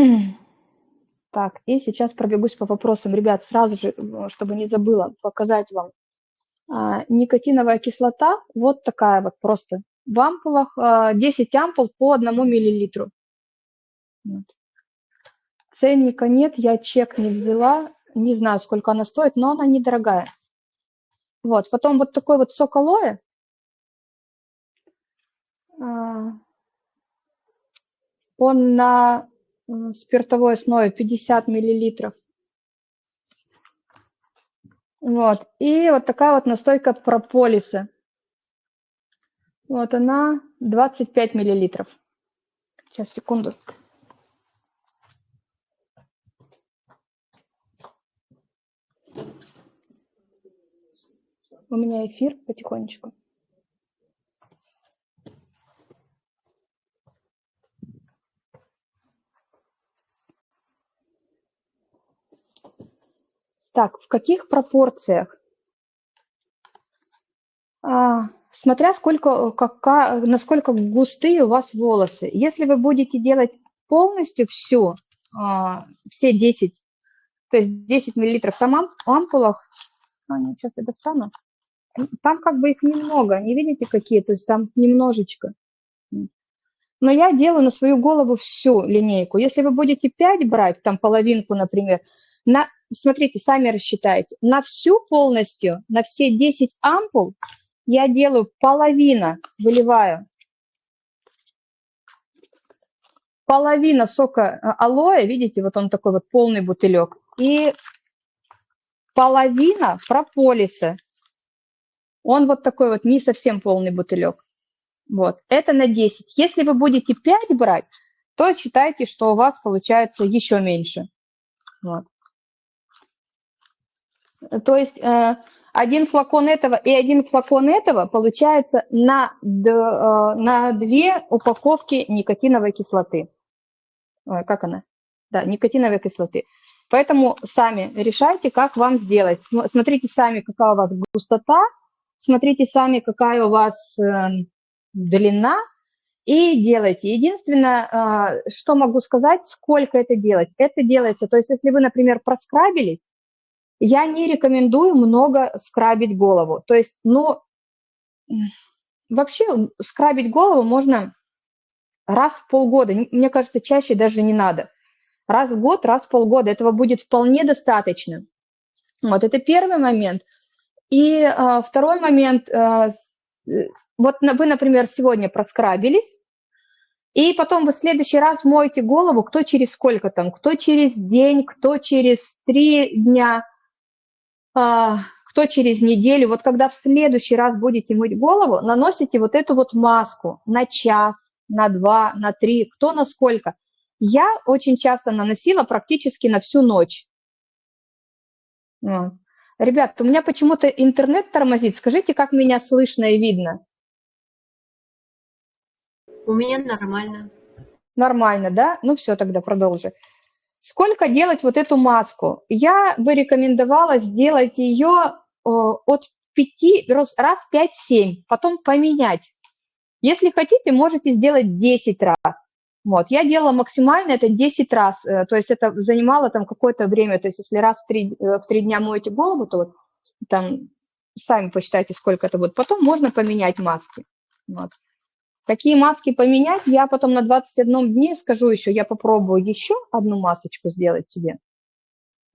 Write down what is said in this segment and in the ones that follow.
Так, и сейчас пробегусь по вопросам. Ребят, сразу же, чтобы не забыла, показать вам. А, никотиновая кислота, вот такая вот просто. В ампулах 10 а, ампул по 1 миллилитру. Вот. Ценника нет, я чек не взяла, не знаю, сколько она стоит, но она недорогая. Вот, потом вот такой вот сок алоэ. А, он на спиртовой основе 50 миллилитров. Вот, и вот такая вот настойка прополиса. Вот она 25 миллилитров. Сейчас, секунду. У меня эфир потихонечку. Так, в каких пропорциях? А, смотря сколько, какая, насколько густые у вас волосы. Если вы будете делать полностью все, а, все 10, то есть 10 миллилитров там ампулах, а, нет, сейчас я достану, там как бы их немного, не видите какие, то есть там немножечко. Но я делаю на свою голову всю линейку. Если вы будете 5 брать, там половинку, например, на, смотрите, сами рассчитайте, на всю полностью, на все 10 ампул я делаю половина, выливаю, половина сока э, алоэ, видите, вот он такой вот полный бутылек, и половина прополиса, он вот такой вот не совсем полный бутылек. Вот, это на 10. Если вы будете 5 брать, то считайте, что у вас получается еще меньше. Вот. То есть э, один флакон этого и один флакон этого получается на, э, на две упаковки никотиновой кислоты. Ой, как она? Да, никотиновой кислоты. Поэтому сами решайте, как вам сделать. Смотрите сами, какая у вас густота, смотрите сами, какая у вас э, длина, и делайте. Единственное, что могу сказать, сколько это делать. Это делается, то есть если вы, например, проскрабились, я не рекомендую много скрабить голову. То есть, ну, вообще скрабить голову можно раз в полгода. Мне кажется, чаще даже не надо. Раз в год, раз в полгода. Этого будет вполне достаточно. Вот это первый момент. И э, второй момент. Э, вот вы, например, сегодня проскрабились, и потом вы в следующий раз моете голову, кто через сколько там, кто через день, кто через три дня – а, кто через неделю, вот когда в следующий раз будете мыть голову, наносите вот эту вот маску на час, на два, на три, кто на сколько. Я очень часто наносила практически на всю ночь. Вот. Ребят, у меня почему-то интернет тормозит. Скажите, как меня слышно и видно? У меня нормально. Нормально, да? Ну все, тогда продолжи. Сколько делать вот эту маску? Я бы рекомендовала сделать ее от 5, раз 5-7, потом поменять. Если хотите, можете сделать 10 раз. Вот, я делала максимально это 10 раз, э, то есть это занимало там какое-то время, то есть если раз в 3, э, в 3 дня моете голову, то вот там сами посчитайте, сколько это будет. Потом можно поменять маски. Вот. Какие маски поменять, я потом на 21 дне скажу еще, я попробую еще одну масочку сделать себе.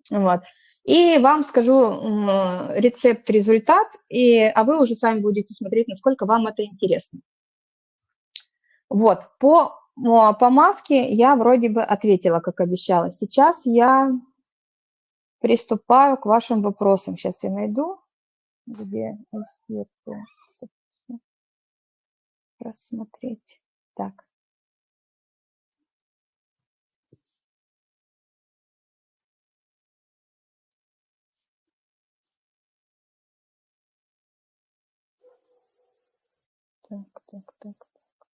Вот. И вам скажу рецепт, результат, и, а вы уже сами будете смотреть, насколько вам это интересно. Вот, по, по маске я вроде бы ответила, как обещала. Сейчас я приступаю к вашим вопросам. Сейчас я найду, где рассмотреть. Так. Так, так, так, так.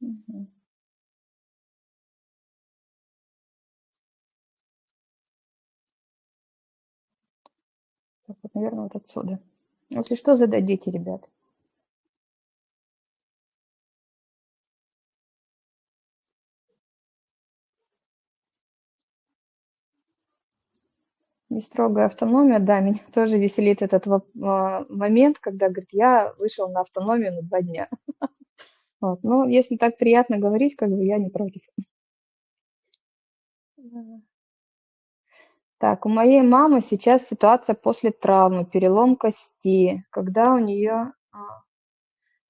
Угу. Так, вот, наверное, вот отсюда. Если что, зададите, ребят. не строгая автономия, да, меня тоже веселит этот а, момент, когда, говорит, я вышел на автономию на два дня. Вот. Но если так приятно говорить, как бы я не против. Так, у моей мамы сейчас ситуация после травмы, перелом кости, когда у нее а,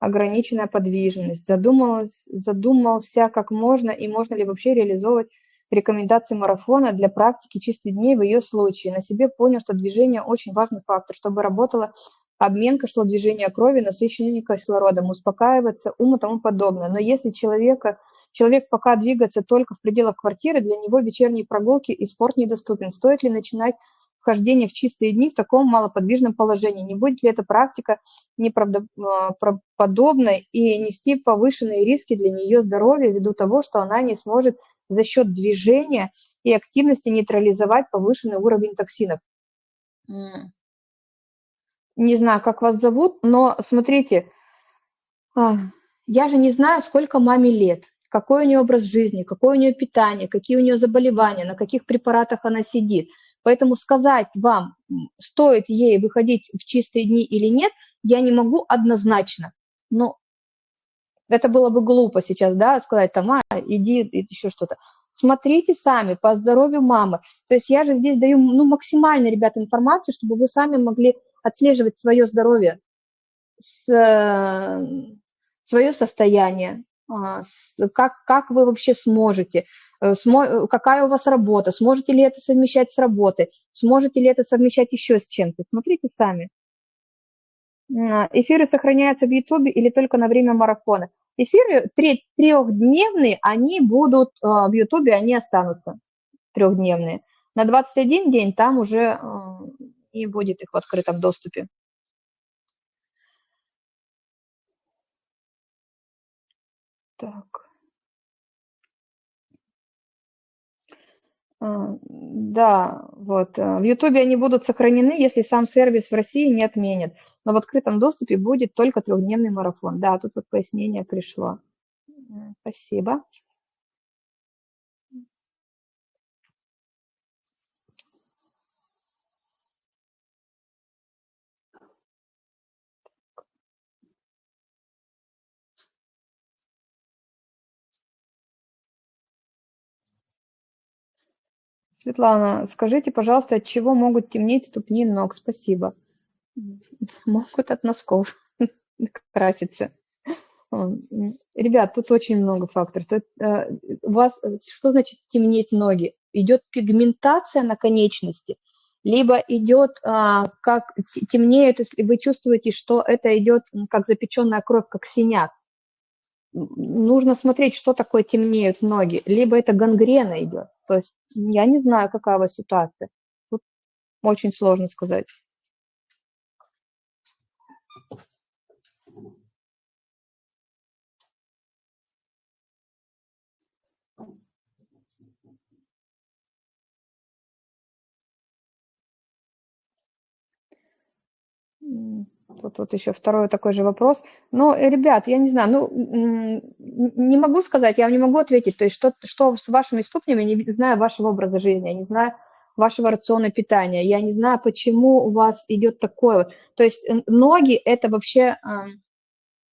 ограниченная подвижность. Задумалась, задумался, как можно и можно ли вообще реализовывать рекомендации марафона для практики чистых дней в ее случае. На себе понял, что движение очень важный фактор, чтобы работала обменка, шло движение крови, насыщение кислородом, успокаиваться, ум и тому подобное. Но если человека, человек пока двигается только в пределах квартиры, для него вечерние прогулки и спорт недоступен. Стоит ли начинать вхождение в чистые дни в таком малоподвижном положении? Не будет ли эта практика неправдоподобной и нести повышенные риски для нее здоровья ввиду того, что она не сможет за счет движения и активности нейтрализовать повышенный уровень токсинов. Не знаю, как вас зовут, но смотрите, а, я же не знаю, сколько маме лет, какой у нее образ жизни, какое у нее питание, какие у нее заболевания, на каких препаратах она сидит. Поэтому сказать вам, стоит ей выходить в чистые дни или нет, я не могу однозначно. Но это было бы глупо сейчас, да, сказать там, а, иди, еще что-то. Смотрите сами по здоровью мамы. То есть я же здесь даю, ну, максимально, ребята, информацию, чтобы вы сами могли отслеживать свое здоровье, свое состояние, как, как вы вообще сможете, э, какая у вас работа, сможете ли это совмещать с работой, сможете ли это совмещать еще с чем-то. Смотрите сами. А, эфиры сохраняются в YouTube или только на время марафона? Эфиры трехдневные, они будут а, в Ютубе, они останутся трехдневные. На 21 день там уже а, не будет их в открытом доступе. Так. А, да, вот. В Ютубе они будут сохранены, если сам сервис в России не отменят но в открытом доступе будет только трехдневный марафон. Да, тут вот пояснение пришло. Спасибо. Светлана, скажите, пожалуйста, от чего могут темнеть ступни ног? Спасибо. Могут от носков краситься. Ребят, тут очень много факторов. Тут, э, у вас, э, что значит темнеть ноги? Идет пигментация на конечности, либо идет, а, как темнеет, если вы чувствуете, что это идет как запеченная кровь, как синяк. Нужно смотреть, что такое темнеют ноги. Либо это гангрена идет. То есть я не знаю, какая у вас ситуация. Тут очень сложно сказать. Тут вот еще второй такой же вопрос. Но, э, ребят, я не знаю, ну, не могу сказать, я вам не могу ответить, то есть что, что с вашими ступнями, не знаю вашего образа жизни, я не знаю вашего рациона питания, я не знаю, почему у вас идет такое. То есть ноги – это вообще,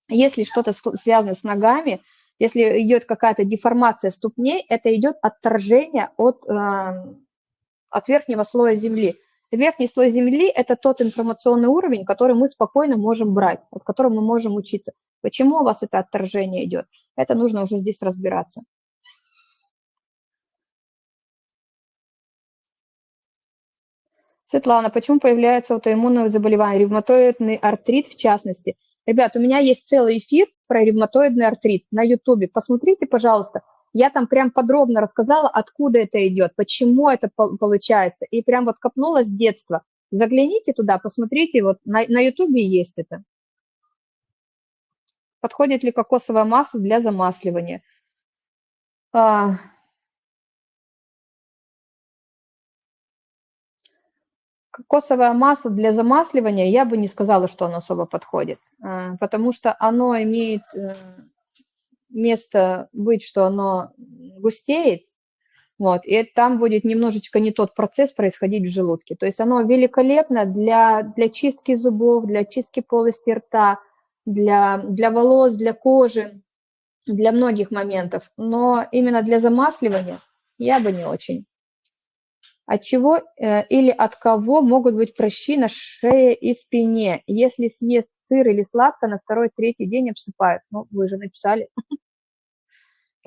если что-то связано с ногами, если идет какая-то деформация ступней, это идет отторжение от, от верхнего слоя земли. Верхний слой Земли – это тот информационный уровень, который мы спокойно можем брать, от которого мы можем учиться. Почему у вас это отторжение идет? Это нужно уже здесь разбираться. Светлана, почему появляется аутоиммунное заболевание, ревматоидный артрит в частности? Ребят, у меня есть целый эфир про ревматоидный артрит на YouTube. Посмотрите, пожалуйста, я там прям подробно рассказала, откуда это идет, почему это получается, и прям вот копнула с детства. Загляните туда, посмотрите, вот на, на YouTube есть это. Подходит ли кокосовое масло для замасливания? А, кокосовое масло для замасливания, я бы не сказала, что оно особо подходит, а, потому что оно имеет э, место быть, что оно густеет, Вот, и там будет немножечко не тот процесс происходить в желудке. То есть оно великолепно для, для чистки зубов, для чистки полости рта, для, для волос, для кожи, для многих моментов. Но именно для замасливания я бы не очень. От чего э, или от кого могут быть прыщи на шее и спине? Если съест сыр или сладко, на второй, третий день обсыпают. Ну, вы же написали.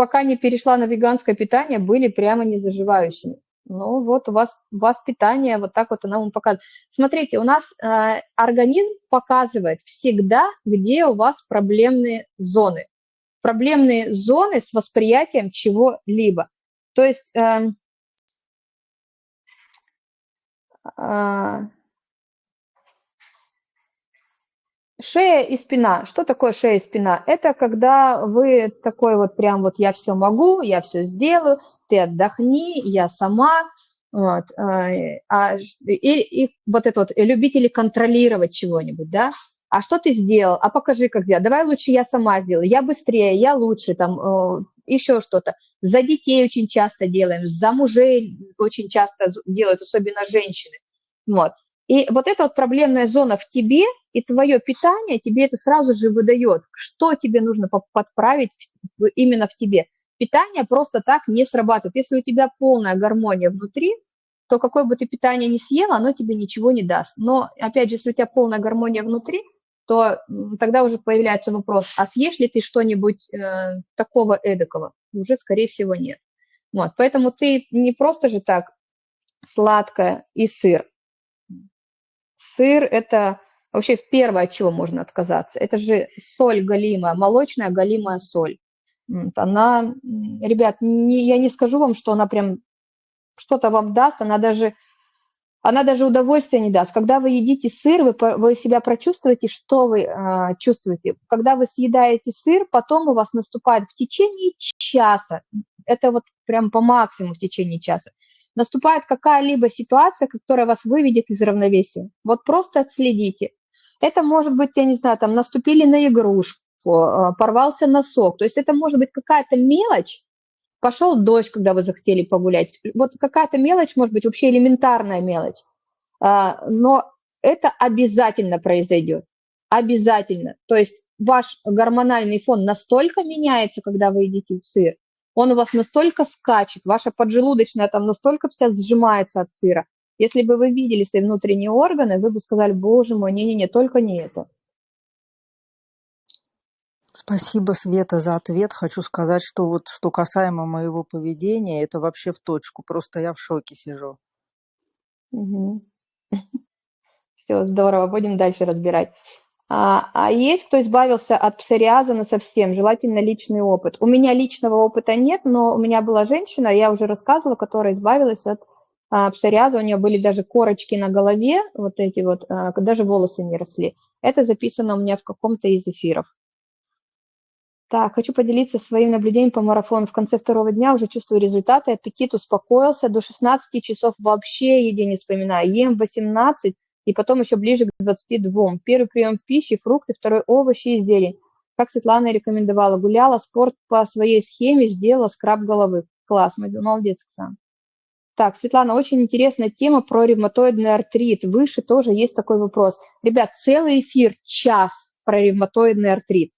пока не перешла на веганское питание, были прямо не заживающими. Ну вот у вас, у вас питание, вот так вот оно вам показывает. Смотрите, у нас э, организм показывает всегда, где у вас проблемные зоны. Проблемные зоны с восприятием чего-либо. То есть э, э, Шея и спина. Что такое шея и спина? Это когда вы такой вот прям вот я все могу, я все сделаю, ты отдохни, я сама. Вот, э, а, и, и вот это вот, любители контролировать чего-нибудь, да? А что ты сделал? А покажи, как сделать. Давай лучше я сама сделаю. Я быстрее, я лучше, там, э, еще что-то. За детей очень часто делаем, за мужей очень часто делают, особенно женщины. Вот. И вот эта вот проблемная зона в тебе и твое питание тебе это сразу же выдает, что тебе нужно подправить именно в тебе. Питание просто так не срабатывает. Если у тебя полная гармония внутри, то какое бы ты питание ни съела, оно тебе ничего не даст. Но, опять же, если у тебя полная гармония внутри, то тогда уже появляется вопрос, а съешь ли ты что-нибудь э, такого эдакого? Уже, скорее всего, нет. Вот, поэтому ты не просто же так сладкое и сыр, Сыр – это вообще первое, от чего можно отказаться. Это же соль галимая, молочная галимая соль. Она, ребят, не, я не скажу вам, что она прям что-то вам даст, она даже, она даже удовольствия не даст. Когда вы едите сыр, вы, вы себя прочувствуете, что вы э, чувствуете. Когда вы съедаете сыр, потом у вас наступает в течение часа, это вот прям по максимуму в течение часа, наступает какая-либо ситуация, которая вас выведет из равновесия. Вот просто отследите. Это может быть, я не знаю, там наступили на игрушку, э, порвался носок. То есть это может быть какая-то мелочь, пошел дождь, когда вы захотели погулять. Вот какая-то мелочь, может быть, вообще элементарная мелочь. А, но это обязательно произойдет. Обязательно. То есть ваш гормональный фон настолько меняется, когда вы едите сыр, он у вас настолько скачет, ваша поджелудочная там настолько вся сжимается от сыра. Если бы вы видели свои внутренние органы, вы бы сказали, боже мой, не-не-не, только не это. Спасибо, Света, за ответ. Хочу сказать, что вот что касаемо моего поведения, это вообще в точку. Просто я в шоке сижу. Угу. Все, здорово. Будем дальше разбирать. А, а есть, кто избавился от псориаза на совсем, желательно личный опыт. У меня личного опыта нет, но у меня была женщина, я уже рассказывала, которая избавилась от а, псориаза, у нее были даже корочки на голове, вот эти вот, а, даже волосы не росли. Это записано у меня в каком-то из эфиров. Так, хочу поделиться своим наблюдением по марафону. В конце второго дня уже чувствую результаты, аппетит успокоился, до 16 часов вообще еде не вспоминаю. Ем 18, и потом еще ближе к 22. Первый прием пищи, фрукты, второй овощи и зелень. Как Светлана рекомендовала, гуляла, спорт по своей схеме, сделала скраб головы. Класс, молодец, Оксана. Так, Светлана, очень интересная тема про ревматоидный артрит. Выше тоже есть такой вопрос. Ребят, целый эфир, час про ревматоидный артрит.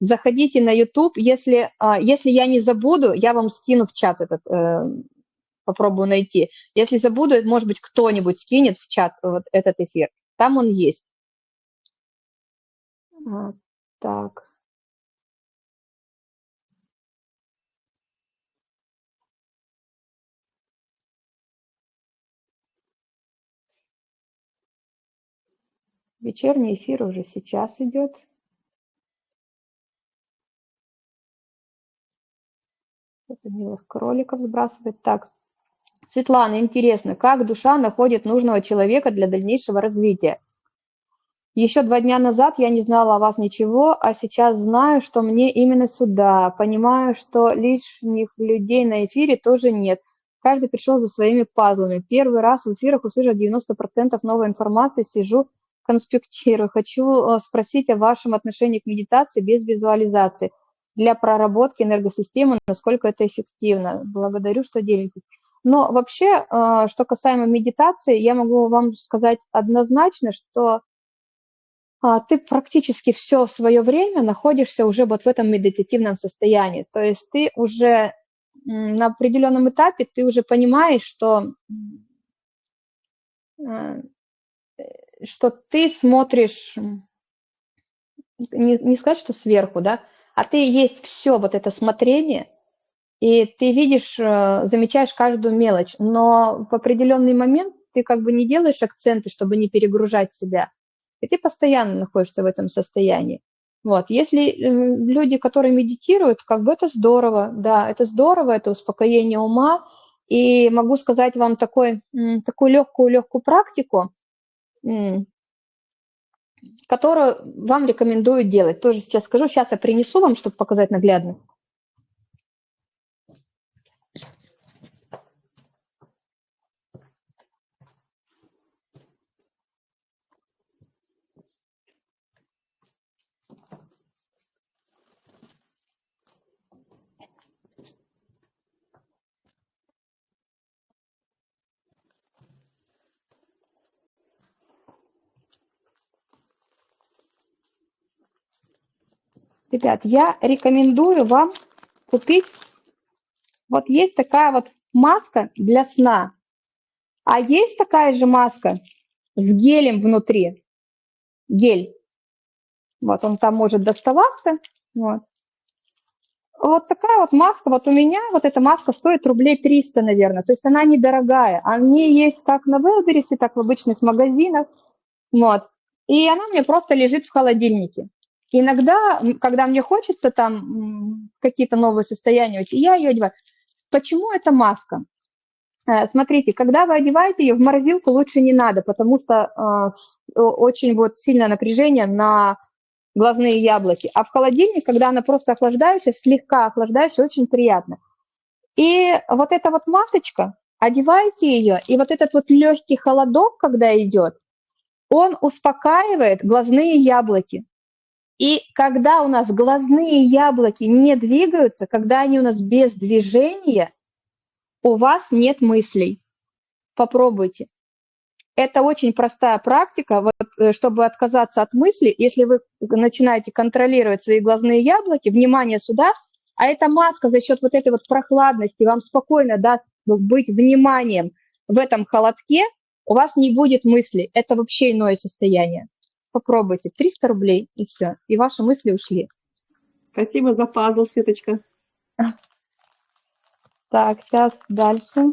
Заходите на YouTube, если, а, если я не забуду, я вам скину в чат этот э, попробую найти. Если забуду, может быть, кто-нибудь скинет в чат вот этот эфир. Там он есть. Так. Вечерний эфир уже сейчас идет. Это милых кроликов сбрасывает. Так, Светлана, интересно, как душа находит нужного человека для дальнейшего развития? Еще два дня назад я не знала о вас ничего, а сейчас знаю, что мне именно сюда. Понимаю, что лишних людей на эфире тоже нет. Каждый пришел за своими пазлами. Первый раз в эфирах услышал 90% новой информации, сижу, конспектирую. Хочу э, спросить о вашем отношении к медитации без визуализации для проработки энергосистемы, насколько это эффективно. Благодарю, что делитесь. Но вообще, э, что касаемо медитации, я могу вам сказать однозначно, что а, ты практически все свое время находишься уже вот в этом медитативном состоянии. То есть ты уже на определенном этапе, ты уже понимаешь, что, э, что ты смотришь, не, не сказать, что сверху, да, а ты есть все вот это смотрение, и ты видишь, э, замечаешь каждую мелочь, но в определенный момент ты как бы не делаешь акценты, чтобы не перегружать себя, и ты постоянно находишься в этом состоянии. Вот. Если э, люди, которые медитируют, как бы это здорово, да, это здорово, это успокоение ума, и могу сказать вам такой, такую легкую-легкую практику, которую вам рекомендую делать. Тоже сейчас скажу, сейчас я принесу вам, чтобы показать наглядно. Ребят, я рекомендую вам купить, вот есть такая вот маска для сна, а есть такая же маска с гелем внутри, гель. Вот он там может доставаться, вот. Вот такая вот маска, вот у меня вот эта маска стоит рублей 300, наверное, то есть она недорогая. Они есть как на Wildberries, так в обычных магазинах, вот. И она мне просто лежит в холодильнике. Иногда, когда мне хочется там какие-то новые состояния, я ее одеваю. Почему эта маска? Э, смотрите, когда вы одеваете ее в морозилку, лучше не надо, потому что э, очень вот сильное напряжение на глазные яблоки. А в холодильник, когда она просто охлаждающая, слегка охлаждающая, очень приятно. И вот эта вот масочка, одевайте ее, и вот этот вот легкий холодок, когда идет, он успокаивает глазные яблоки. И когда у нас глазные яблоки не двигаются, когда они у нас без движения, у вас нет мыслей. Попробуйте. Это очень простая практика, вот, э, чтобы отказаться от мысли. Если вы начинаете контролировать свои глазные яблоки, внимание сюда, а эта маска за счет вот этой вот прохладности вам спокойно даст быть вниманием в этом холодке, у вас не будет мысли. Это вообще иное состояние попробуйте. 300 рублей, и все. И ваши мысли ушли. Спасибо за пазл, Светочка. Так, сейчас дальше.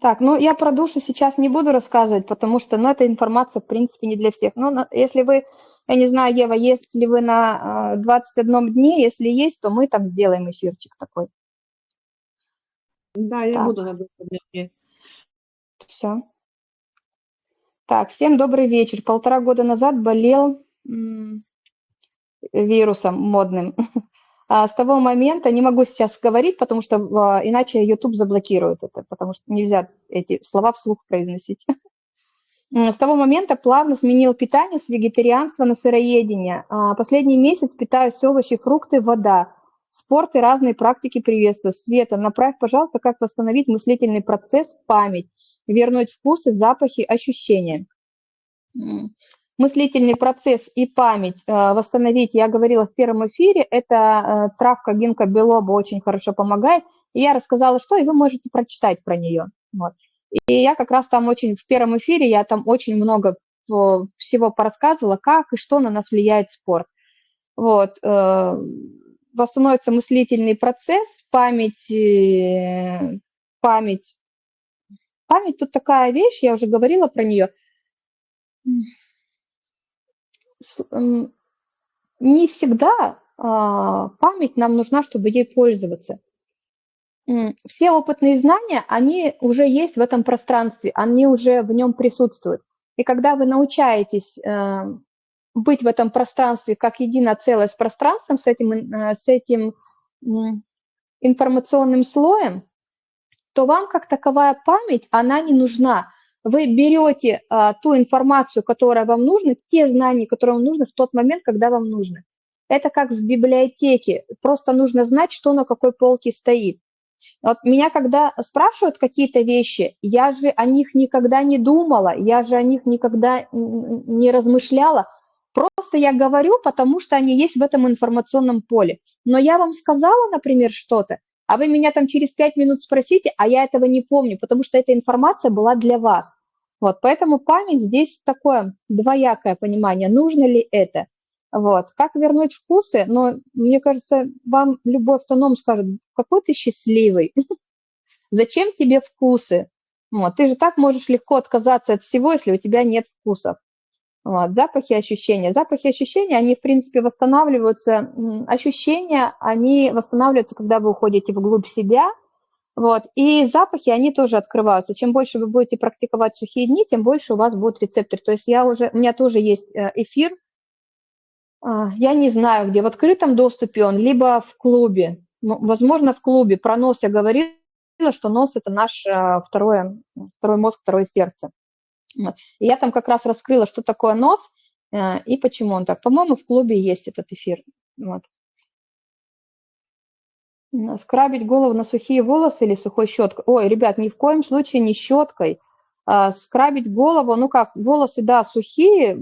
Так, ну я про душу сейчас не буду рассказывать, потому что, ну, эта информация, в принципе, не для всех. Ну, если вы, я не знаю, Ева, есть ли вы на 21 дне, если есть, то мы там сделаем эфирчик такой. Да, я так. буду на 21 дне. Все. Так, всем добрый вечер. Полтора года назад болел вирусом модным. А с того момента, не могу сейчас говорить, потому что а, иначе YouTube заблокирует это, потому что нельзя эти слова вслух произносить. С того момента плавно сменил питание с вегетарианства на сыроедение. А, последний месяц питаюсь овощи, фрукты, вода. Спорт и разные практики приветствую. Света, направь, пожалуйста, как восстановить мыслительный процесс, память, вернуть вкусы, запахи, ощущения. Мыслительный процесс и память э, восстановить, я говорила в первом эфире, это э, травка гинка белоба очень хорошо помогает. Я рассказала, что, и вы можете прочитать про нее. Вот. И я как раз там очень, в первом эфире я там очень много всего порассказывала, как и что на нас влияет спорт. Вот э, восстановится мыслительный процесс, память, э, память. Память тут такая вещь, я уже говорила про нее. Не всегда а, память нам нужна, чтобы ей пользоваться. Все опытные знания, они уже есть в этом пространстве, они уже в нем присутствуют. И когда вы научаетесь э, быть в этом пространстве как единое целое с пространством, с этим, э, с этим информационным слоем, то вам как таковая память, она не нужна. Вы берете а, ту информацию, которая вам нужна, те знания, которые вам нужны в тот момент, когда вам нужно. Это как в библиотеке, просто нужно знать, что на какой полке стоит. Вот меня когда спрашивают какие-то вещи, я же о них никогда не думала, я же о них никогда не размышляла. Просто я говорю, потому что они есть в этом информационном поле. Но я вам сказала, например, что-то, а вы меня там через пять минут спросите, а я этого не помню, потому что эта информация была для вас. Вот, поэтому память здесь такое двоякое понимание, нужно ли это. Вот. Как вернуть вкусы? Но мне кажется, вам любой автоном скажет, какой ты счастливый, зачем тебе вкусы? Вот. Ты же так можешь легко отказаться от всего, если у тебя нет вкусов. Вот. Запахи, ощущения. Запахи, ощущения, они, в принципе, восстанавливаются. Ощущения, они восстанавливаются, когда вы уходите вглубь себя. Вот. И запахи, они тоже открываются. Чем больше вы будете практиковать сухие дни, тем больше у вас будет рецептор. То есть я уже, у меня тоже есть э, эфир, а, я не знаю, где, в открытом доступе он, либо в клубе. Ну, возможно, в клубе. Про нос я говорила, что нос – это наш а, второе, второй мозг, второе сердце. И я там как раз раскрыла, что такое нос э, и почему он так. По-моему, в клубе есть этот эфир. Вот. Скрабить голову на сухие волосы или сухой щеткой? Ой, ребят, ни в коем случае не щеткой – а, скрабить голову, ну как, волосы, да, сухие,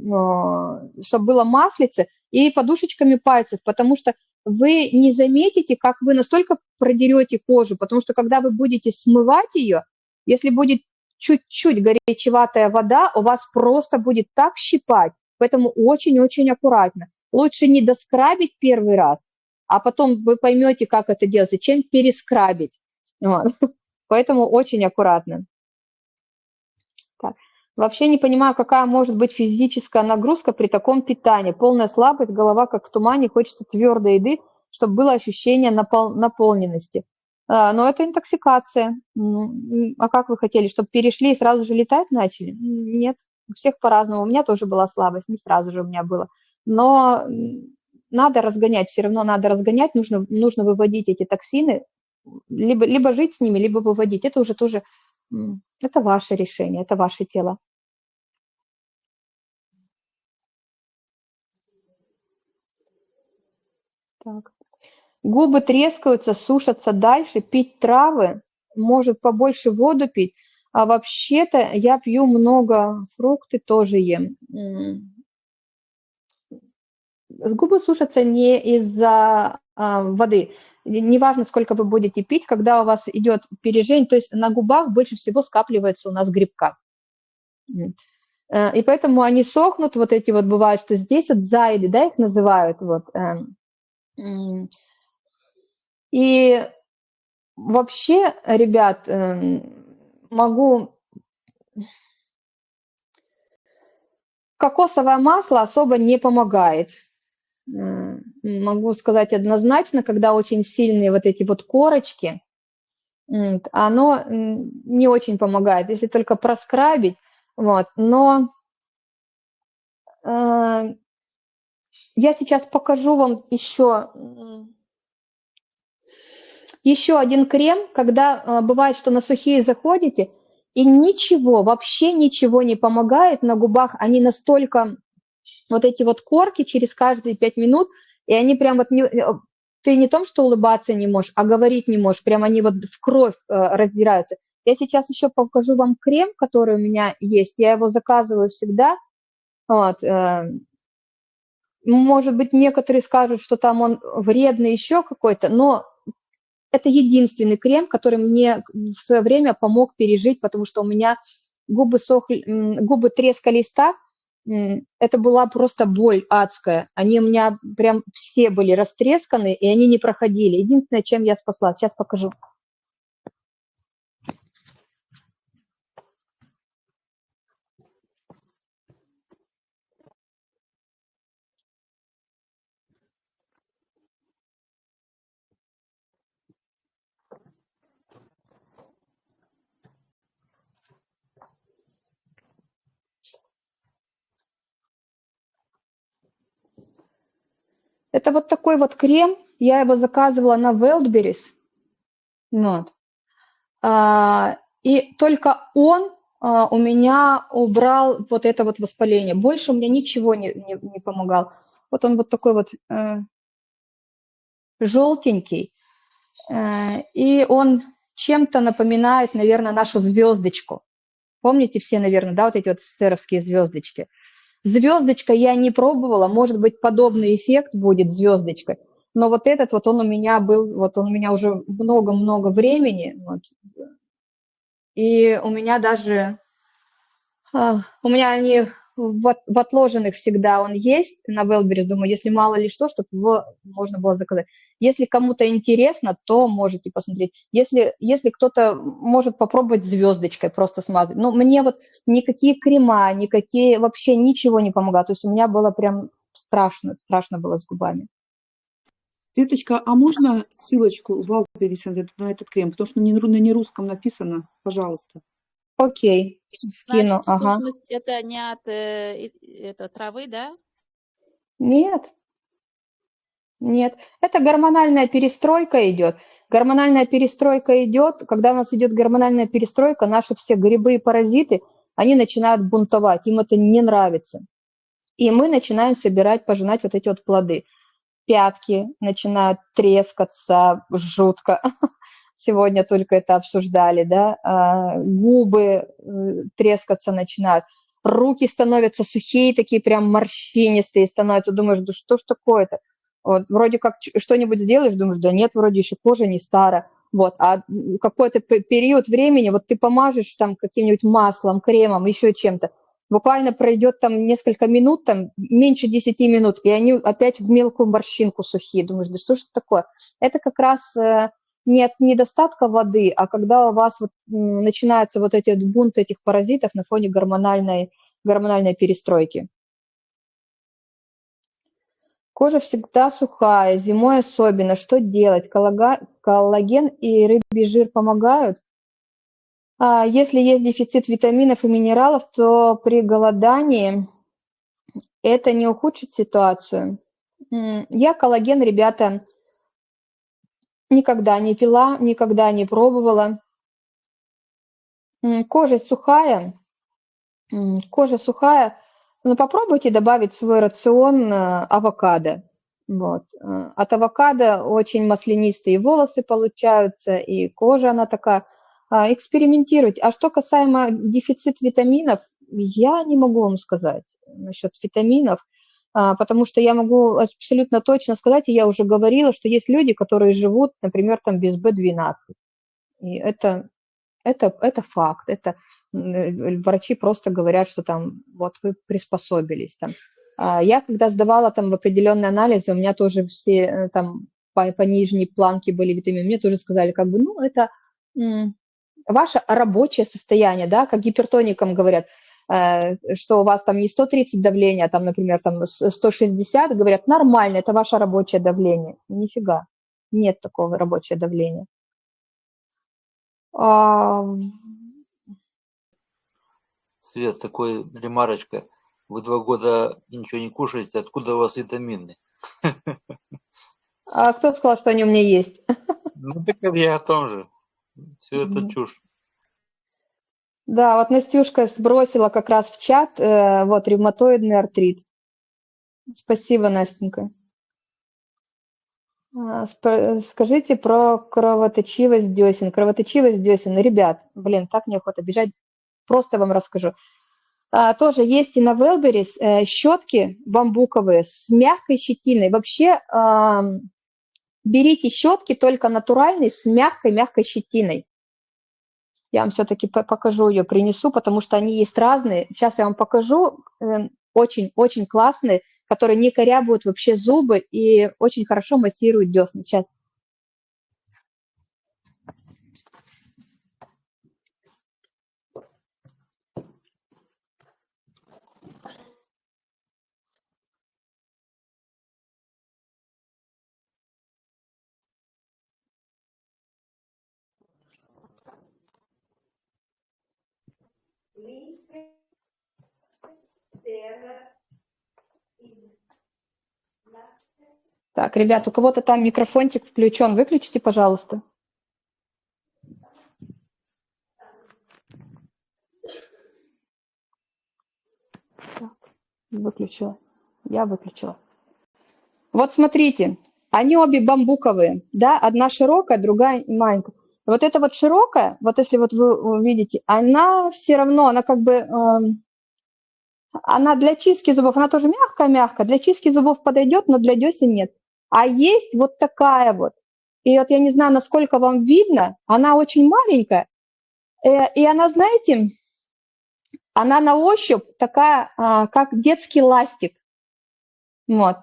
чтобы было маслице, и подушечками пальцев, потому что вы не заметите, как вы настолько продерете кожу, потому что когда вы будете смывать ее, если будет чуть-чуть горячеватая вода, у вас просто будет так щипать, поэтому очень-очень аккуратно. Лучше не доскрабить первый раз, а потом вы поймете, как это делать, зачем перескрабить. Вот. Поэтому очень аккуратно. Так. Вообще не понимаю, какая может быть физическая нагрузка при таком питании. Полная слабость, голова как в тумане, хочется твердой еды, чтобы было ощущение напол наполненности. А, но это интоксикация. Ну, а как вы хотели, чтобы перешли и сразу же летать начали? Нет, у всех по-разному. У меня тоже была слабость, не сразу же у меня было. Но надо разгонять, все равно надо разгонять, нужно, нужно выводить эти токсины, либо, либо жить с ними, либо выводить. Это уже тоже это ваше решение, это ваше тело. Так. Губы трескаются, сушатся дальше, пить травы, может побольше воду пить. А вообще-то я пью много, фрукты тоже ем. Губы сушатся не из-за а, воды неважно, сколько вы будете пить, когда у вас идет пережень, то есть на губах больше всего скапливается у нас грибка. Э, и поэтому они сохнут, вот эти вот бывают, что здесь вот зайды, да, их называют, вот. И вообще, ребят, эм, могу... Кокосовое масло особо не помогает. Могу сказать однозначно, когда очень сильные вот эти вот корочки, оно не очень помогает, если только проскрабить, вот, но э, я сейчас покажу вам еще, еще один крем, когда э, бывает, что на сухие заходите, и ничего, вообще ничего не помогает на губах, они настолько вот эти вот корки через каждые пять минут, и они прям вот не, э, ты не том, что улыбаться не можешь, а говорить не можешь, прям они вот в кровь э, раздираются. Я сейчас еще покажу вам крем, который у меня есть, я его заказываю всегда, вот, э, может быть, некоторые скажут, что там он вредный еще какой-то, но это единственный крем, который мне в свое время помог пережить, потому что у меня губы сохли, губы трескались так, это была просто боль адская. Они у меня прям все были растресканы, и они не проходили. Единственное, чем я спасла, сейчас покажу. Это вот такой вот крем, я его заказывала на Wildberries. Вот. А, и только он а, у меня убрал вот это вот воспаление. Больше у меня ничего не, не, не помогал. Вот он вот такой вот, э, желтенький, э, и он чем-то напоминает, наверное, нашу звездочку. Помните все, наверное, да, вот эти вот серовские звездочки? Звездочка я не пробовала, может быть, подобный эффект будет звездочкой, но вот этот вот он у меня был, вот он у меня уже много-много времени, вот, и у меня даже, а, у меня они в, в отложенных всегда он есть на Wildberries, думаю, если мало ли что, чтобы его можно было заказать. Если кому-то интересно, то можете посмотреть. Если, если кто-то может попробовать звездочкой просто смазать. Но мне вот никакие крема, никакие, вообще ничего не помогают. То есть у меня было прям страшно, страшно было с губами. Светочка, а можно ссылочку в Валберис на этот крем? Потому что на нерусском написано, пожалуйста. Окей, скину, Значит, ага. это не от э, и- это, травы, да? Нет, нет. Это гормональная перестройка идет. Гормональная перестройка идет, когда у нас идет гормональная перестройка, наши все грибы и паразиты, они начинают бунтовать, им это не нравится. И мы начинаем собирать, пожинать вот эти вот плоды. Пятки начинают трескаться жутко. Сегодня только это обсуждали, да. А, Губы э, трескаться начинают. Руки становятся сухие, такие прям морщинистые становятся. Думаешь, да что ж такое-то? Вот, вроде как что-нибудь сделаешь, думаешь, да нет, вроде еще кожа не старая. Вот, а какой-то период времени, вот ты помажешь там каким-нибудь маслом, кремом, еще чем-то, буквально пройдет там несколько минут, там меньше 10 минут, и они опять в мелкую морщинку сухие. Думаешь, да что ж это такое? Это как раз э, не от недостатка воды, а когда у вас вот, м, начинаются вот эти вот бунты этих паразитов на фоне гормональной, гормональной перестройки. Кожа всегда сухая, зимой особенно. Что делать? Коллага- Коллаген и рыбий жир помогают? А Если есть дефицит витаминов и минералов, то при голодании это не ухудшит ситуацию. Я коллаген, ребята, никогда не пила, никогда не пробовала. Кожа сухая, кожа сухая, но попробуйте добавить в свой рацион э, авокадо. Вот. э, От авокадо очень маслянистые волосы получаются, и кожа она такая. А, Экспериментируйте. А что касаемо дефицит витаминов, я не могу вам сказать насчет витаминов, а, потому что я могу абсолютно точно сказать, и я уже говорила, что есть люди, которые живут, например, там без B12. И это, это, это факт, это врачи просто говорят, что там вот вы приспособились. Там. А Я когда сдавала там в определенные анализы, у меня тоже все э, там по, по нижней планке были витамины, мне тоже сказали, как бы, ну, это ваше рабочее состояние, да, как гипертоникам говорят, э, что у вас там не 130 давления, а там, например, там с- 160, говорят, нормально, это ваше рабочее давление. Нифига, нет такого рабочего давления. Свет, такой ремарочка. Вы два года ничего не кушаете, откуда у вас витамины? а кто сказал, что они у меня есть? Ну так я о том же. Все это чушь. Да, вот Настюшка сбросила как раз в чат, э, вот, ревматоидный артрит. Спасибо, Настенька. А, Скажите про кровоточивость десен. Кровоточивость десен. Ребят, блин, так неохота бежать. Просто вам расскажу. А, тоже есть и на Велберис э, щетки бамбуковые с мягкой щетиной. Вообще ам, берите щетки только натуральные с мягкой-мягкой щетиной. Я вам все-таки покажу ее, принесу, потому что они есть разные. Сейчас я вам покажу. Очень-очень классные, которые не корябают вообще зубы и очень хорошо массируют десны. Сейчас. Так, ребят, у кого-то там микрофончик включен. Выключите, пожалуйста. Так, выключила. Я выключила. Вот смотрите, Они обе бамбуковые, да, одна широкая, другая маленькая. Вот эта вот широкая, вот если вот вы видите, она все равно, она как бы, эм, она для чистки зубов, она тоже мягкая-мягкая, для чистки зубов подойдет, но для десен нет. А есть вот такая вот. И вот я не знаю, насколько вам видно, она очень маленькая. Э, и она, знаете, она на ощупь такая, а, как детский ластик. Вот.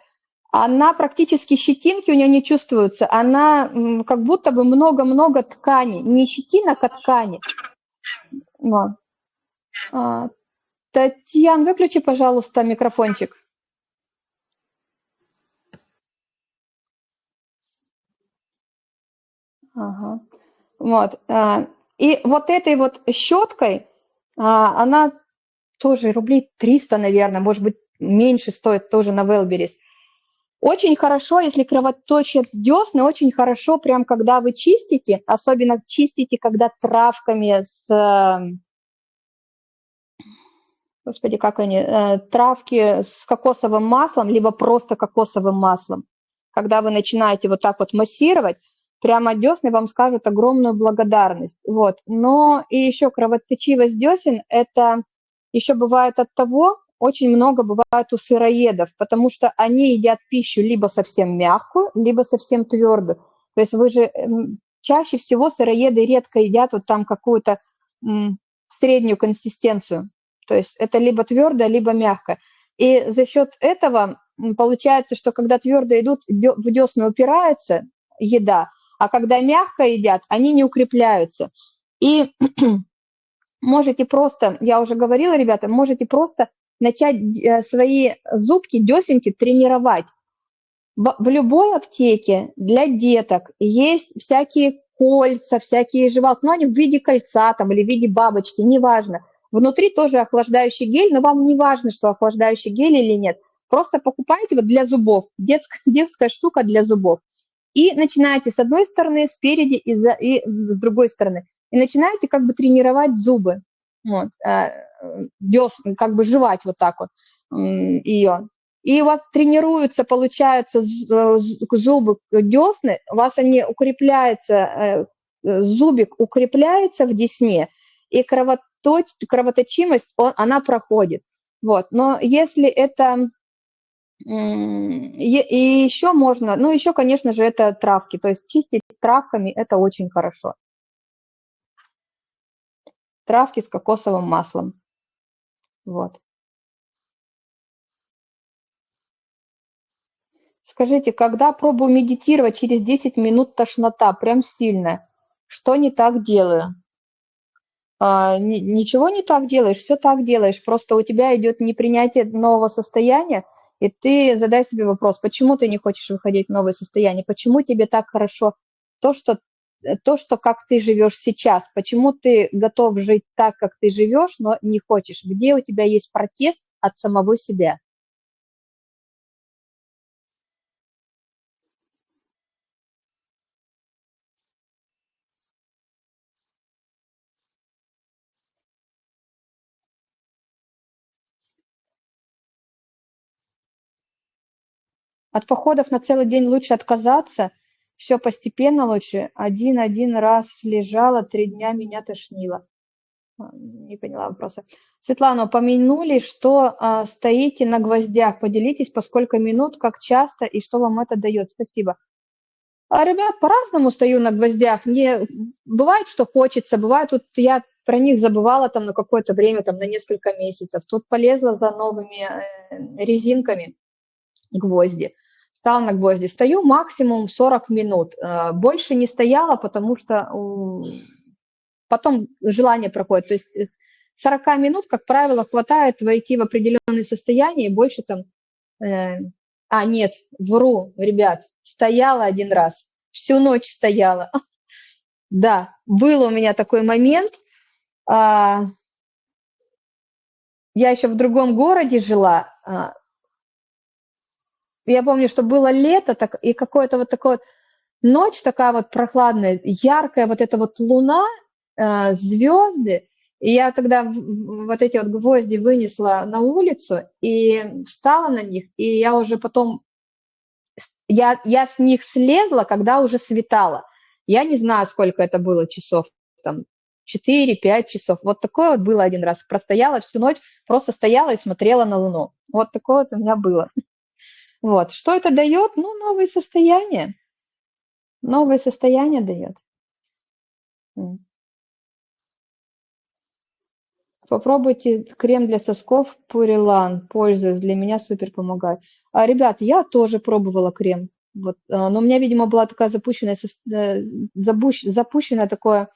Она практически щетинки у нее не чувствуются. Она как будто бы много-много ткани. Не щетинок, а ткани. Вот. А, Татьяна, выключи, пожалуйста, микрофончик. Ага. Вот. А, и вот этой вот щеткой, а, она тоже рублей 300, наверное, может быть, меньше стоит тоже на Велберис. Очень хорошо, если кровоточат десны, очень хорошо, прям когда вы чистите, особенно чистите, когда травками с... Господи, как они? Э, травки с кокосовым маслом, либо просто кокосовым маслом. Когда вы начинаете вот так вот массировать, прямо десны вам скажут огромную благодарность. Вот. Но и еще кровоточивость десен – это еще бывает от того, очень много бывает у сыроедов, потому что они едят пищу либо совсем мягкую, либо совсем твердую. То есть вы же чаще всего сыроеды редко едят вот там какую-то среднюю консистенцию. То есть это либо твердое, либо мягкое. И за счет этого получается, что когда твердо идут, в десны упирается еда, а когда мягко едят, они не укрепляются. И можете просто, я уже говорила, ребята, можете просто начать э, свои зубки, десенки тренировать. В любой аптеке для деток есть всякие кольца, всякие жевалки, но они в виде кольца там или в виде бабочки, неважно. Внутри тоже охлаждающий гель, но вам не важно, что охлаждающий гель или нет. Просто покупайте вот для зубов, детская, детская штука для зубов. И начинаете с одной стороны, спереди и, за, и с другой стороны. И начинаете как бы тренировать зубы. Вот, э, дес, как бы жевать вот так вот ее. И у вас тренируются, получается, э, зубы, десны, у вас они укрепляются, э, зубик укрепляется в десне, и кровоточ, кровоточимость, он, она проходит. Вот. Но если это и еще можно, ну еще, конечно же, это травки, то есть чистить травками это очень хорошо. Травки с кокосовым маслом. Вот. Скажите, когда пробую медитировать, через 10 минут тошнота, прям сильная. Что не так делаю? А, ничего не так делаешь, все так делаешь. Просто у тебя идет непринятие нового состояния, и ты задай себе вопрос, почему ты не хочешь выходить в новое состояние, почему тебе так хорошо то, что, то, что как ты живешь сейчас, почему ты готов жить так, как ты живешь, но не хочешь, где у тебя есть протест от самого себя. От походов на целый день лучше отказаться, все постепенно лучше. Один-один раз лежала, три дня меня тошнило. А, не поняла вопроса. Светлана, упомянули, что а, стоите на гвоздях. Поделитесь, по сколько минут, как часто и что вам это дает. Спасибо. А, ребят, по-разному стою на гвоздях. Мне бывает, что хочется, бывает, вот я про них забывала там на какое-то время, там на несколько месяцев. Тут полезла за новыми э, резинками гвозди стала на гвозди. Стою максимум 40 минут. Э, больше не стояла, потому что потом желание проходит. То есть 40 э, минут, как правило, хватает войти в определенное состояние, и больше там... Э, а, нет, вру, ребят, стояла один раз, всю ночь стояла. Да, был у меня такой момент. А, я еще в другом городе жила, а, я помню, что было лето, так, и какое-то вот такое ночь такая вот прохладная, яркая вот эта вот луна, э, звезды, и я тогда вот эти вот гвозди вынесла на улицу и встала на них, и я уже потом я, я с них слезла, когда уже светало. Я не знаю, сколько это было часов, там, 4-5 часов. Вот такое вот было один раз. Простояла всю ночь, просто стояла и смотрела на Луну. Вот такое вот у меня было. Вот. Что это дает? Ну, новые состояния. Новое состояние дает. Попробуйте крем для сосков Пурилан. Пользуюсь, для меня супер помогает. А, ребят, я тоже пробовала крем. Вот, а, но у меня, видимо, была такая запущенная, э, запущенное такое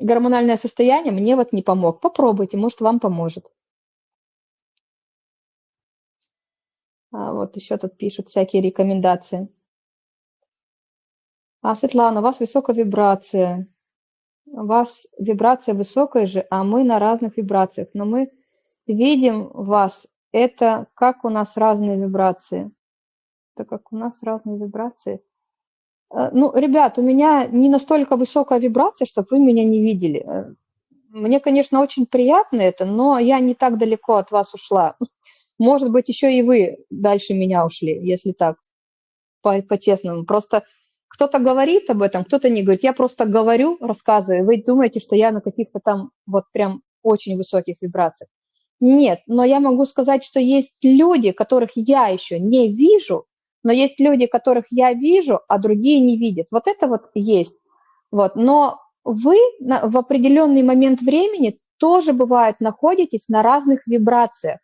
гормональное состояние. Мне вот не помог. Попробуйте, может, вам поможет. Вот еще тут пишут всякие рекомендации. А, Светлана, у вас высокая вибрация. У вас вибрация высокая же, а мы на разных вибрациях. Но мы видим вас. Это как у нас разные вибрации. Это как у нас разные вибрации. Э, ну, ребят, у меня не настолько высокая вибрация, чтобы вы меня не видели. Э, мне, конечно, очень приятно это, но я не так далеко от вас ушла. Может быть, еще и вы дальше меня ушли, если так, по-честному. По просто кто-то говорит об этом, кто-то не говорит. Я просто говорю, рассказываю, вы думаете, что я на каких-то там вот прям очень высоких вибрациях. Нет, но я могу сказать, что есть люди, которых я еще не вижу, но есть люди, которых я вижу, а другие не видят. Вот это вот есть. Вот. Но вы в определенный момент времени тоже, бывает, находитесь на разных вибрациях.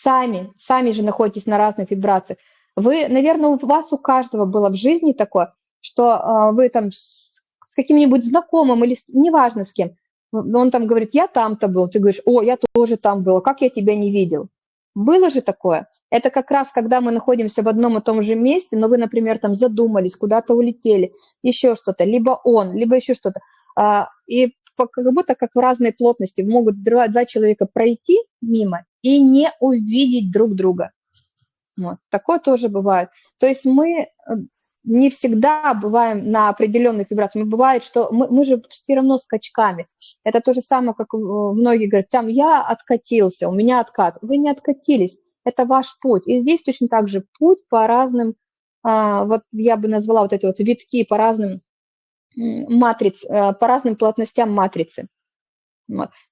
Сами, сами же находитесь на разных вибрациях. Вы, наверное, у вас у каждого было в жизни такое, что э, вы там с каким-нибудь знакомым или с, неважно с кем, он там говорит, я там-то был, ты говоришь, о, я тоже там был, как я тебя не видел. Было же такое. Это как раз, когда мы находимся в одном и том же месте, но вы, например, там задумались, куда-то улетели, еще что-то, либо он, либо еще что-то. А, и как будто как в разной плотности могут два, два человека пройти мимо и не увидеть друг друга. Вот. Такое тоже бывает. То есть мы э, не всегда бываем на определенных вибрациях. Бывает, что мы, мы же все равно скачками. Это то же самое, как многие говорят, там я откатился, у меня откат. Вы не откатились, это ваш путь. И здесь точно так же путь по разным, а, вот я бы назвала вот эти вот витки по разным матриц, э, по разным плотностям матрицы.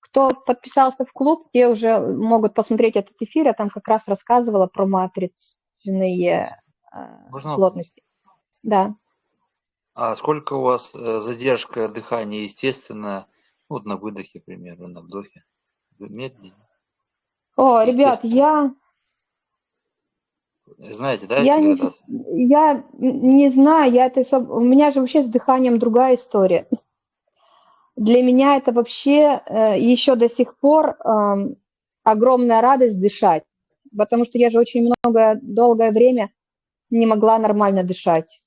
Кто подписался в клуб, те уже могут посмотреть этот эфир, я там как раз рассказывала про матричные э, Можно? плотности. Да. А сколько у вас э, задержка дыхания естественная, ну, вот на выдохе, примерно, на вдохе? Медленнее? О, ребят, я... Знаете, да, я не, я не знаю, я это... У меня же вообще с дыханием другая история для меня это вообще э, еще до сих пор эм, огромная радость дышать, потому что я же очень много, долгое время не могла нормально дышать.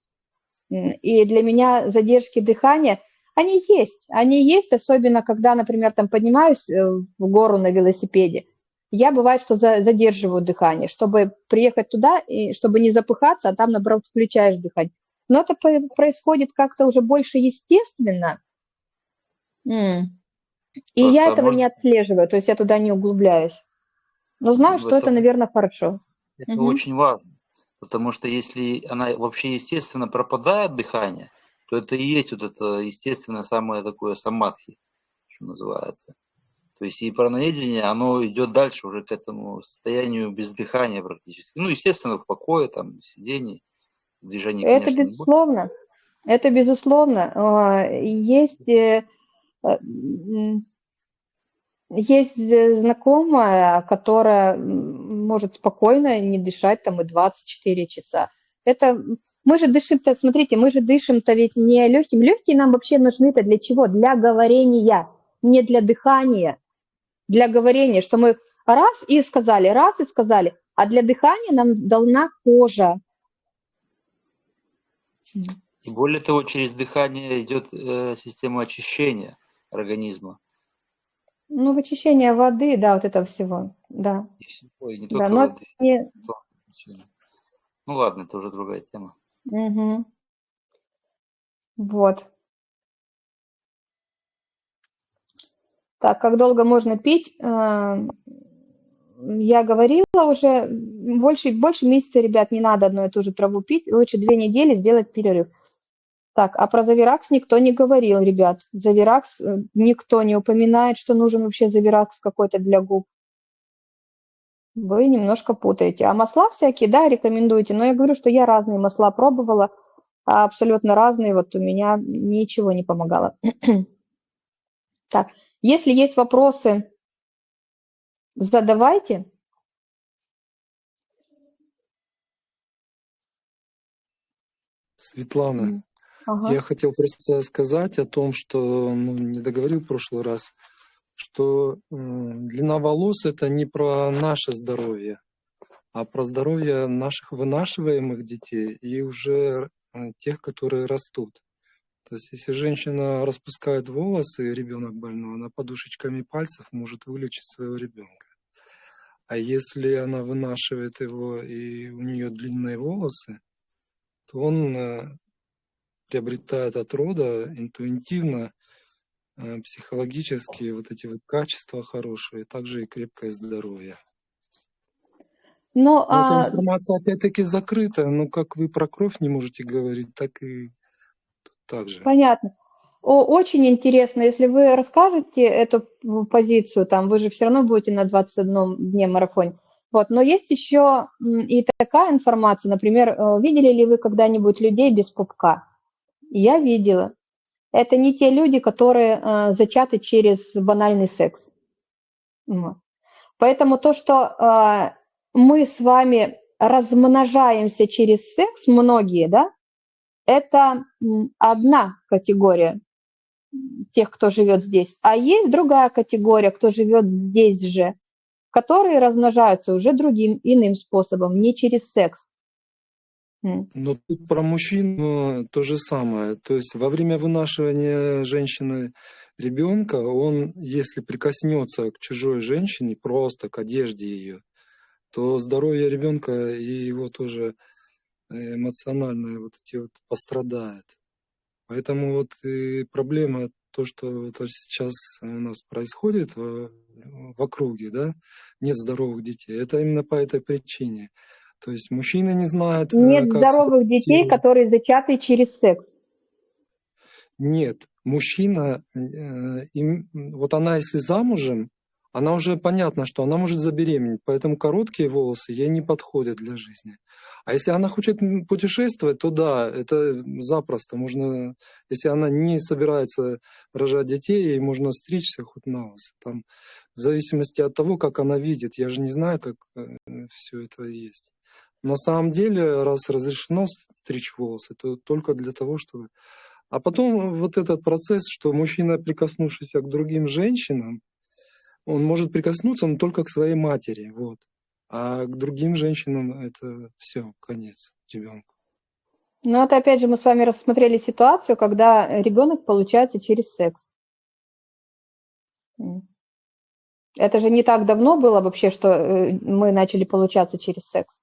И для меня задержки дыхания, они есть, они есть, особенно когда, например, там поднимаюсь э, в гору на велосипеде, я бывает, что задерживаю дыхание, чтобы приехать туда, и чтобы не запыхаться, а там, наоборот, включаешь дыхание. Но это происходит как-то уже больше естественно, М. И Просто я этого может не отслеживаю, то есть я туда не углубляюсь. Но знаю, в что это, наверное, хорошо. это Мгм. очень важно, потому что если она вообще естественно пропадает дыхание, то это и есть вот это естественное самое такое самадхи, что называется. То есть и праноедение, оно идет дальше уже к этому состоянию без дыхания практически. Ну, естественно, в покое, там, сидении, движений, Это конечно, безусловно. Это безусловно. А, Есть Э, есть знакомая, которая может спокойно не дышать там и 24 часа. Это мы же дышим-то, смотрите, мы же дышим-то ведь не легким. Легкие нам вообще нужны-то для чего? Для говорения, не для дыхания, для говорения, что мы раз и сказали, раз и сказали, а для дыхания нам дана кожа. Более того, через дыхание идет э, система очищения организма. Ну, вычищение воды, да, вот этого всего, да. Ой, не Да, только но воды. не... Ну ладно, это уже другая тема. Мгм. Вот. Так, как долго можно пить? Э, я говорила уже, больше, больше месяца, ребят, не надо одну и ту же траву пить, лучше две недели сделать перерыв. Так, а про Завиракс никто не говорил, ребят. Завиракс э, никто не упоминает, что нужен вообще Завиракс какой-то для губ. Вы немножко путаете. А масла всякие, да, рекомендуете. Но я говорю, что я разные масла пробовала, а абсолютно разные. Вот у меня ничего не помогало. Так, если есть вопросы, задавайте. Светлана, Ага. я хотел просто сказать о том, что ну, не договорил в прошлый раз, что м, длина волос это не про наше здоровье, а про здоровье наших вынашиваемых детей и уже э, тех, которые растут. То есть, если женщина распускает волосы, и ребенок больной, она подушечками пальцев может вылечить своего ребенка. А если она вынашивает его и у нее длинные волосы, то он э, приобретает от рода интуитивно, э, психологически вот эти вот качества хорошие, также и крепкое здоровье. Ну, Но эта а, информация опять-таки закрытая, но как вы про кровь не можете говорить, так и так же. понятно. О, очень интересно, если вы расскажете эту позицию, там, вы же все равно будете на 21 дне марафоне. Вот, но есть еще и такая информация, например, э, видели ли вы когда-нибудь людей без пупка? Я видела. Это не те люди, которые э, зачаты через банальный секс. Вот. Поэтому то, что э, мы с вами размножаемся через секс, многие, да, это одна категория тех, кто живет здесь. А есть другая категория, кто живет здесь же, которые размножаются уже другим, иным способом, не через секс. Но тут про мужчин э, то же самое. То есть во время вынашивания женщины ребенка, он, если прикоснется к чужой женщине, просто к одежде ее, то здоровье ребенка и его тоже э, эмоциональное вот эти вот пострадает. Поэтому вот и проблема то, что вот сейчас у нас происходит в, в округе, да, нет здоровых детей. Это именно по этой причине. То есть мужчины не знают, э, Нет как здоровых детей, которые зачаты через секс. Нет, мужчина, э, им- вот она если замужем, она уже понятно, что она может забеременеть, поэтому короткие волосы ей не подходят для жизни. А если она хочет путешествовать, то да, это запросто можно, если она не собирается рожать детей, ей можно стричься хоть на. Там, в зависимости от того, как она видит. Я же не знаю, как все это есть. На самом деле, раз разрешено стричь волосы, то только для того, чтобы а потом вот этот процесс, что мужчина, прикоснувшийся к другим женщинам, он может прикоснуться, но только к своей матери, вот. А к другим женщинам это все, конец ребенку. Но это опять же мы с вами рассмотрели ситуацию, когда ребенок получается через секс. Это же не так давно было вообще, что э, мы начали получаться через секс.